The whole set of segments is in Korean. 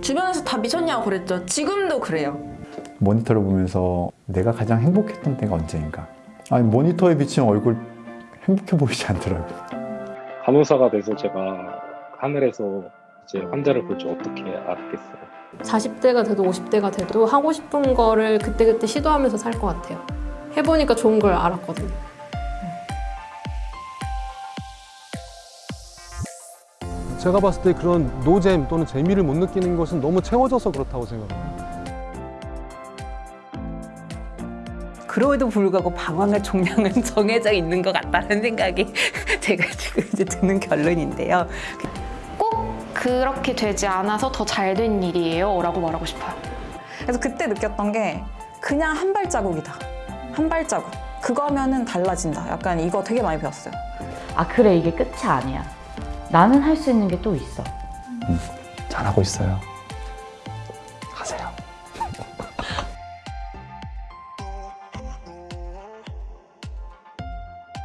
주변에서 다 미쳤냐고 그랬죠. 지금도 그래요. 모니터를 보면서 내가 가장 행복했던 때가 언제인가? 아니 모니터에 비치는 얼굴 행복해 보이지 않더라고요. 간호사가 돼서 제가 하늘에서 이제 환자를 볼 줄 어떻게 알았겠어요. 40대가 돼도 50대가 돼도 하고 싶은 거를 그때그때 시도하면서 살 것 같아요. 해보니까 좋은 걸 알았거든요. 제가 봤을 때 그런 노잼 또는 재미를 못 느끼는 것은 너무 채워져서 그렇다고 생각합니다. 그럼에도 불구하고 방황할 총량은 정해져 있는 것 같다는 생각이 제가 지금 이제 드는 결론인데요. 꼭 그렇게 되지 않아서 더 잘 된 일이에요 라고 말하고 싶어요. 그래서 그때 느꼈던 게 그냥 한 발자국이다. 한 발자국. 그거 하면은 달라진다. 약간 이거 되게 많이 배웠어요. 아 그래 이게 끝이 아니야. 나는 할 수 있는 게 또 있어. 잘하고 있어요. 하세요.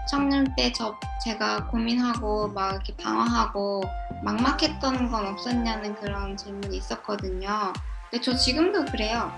청년 때 저 제가 고민하고 막 이렇게 방황하고 막막했던 건 없었냐는 그런 질문이 있었거든요. 근데 저 지금도 그래요.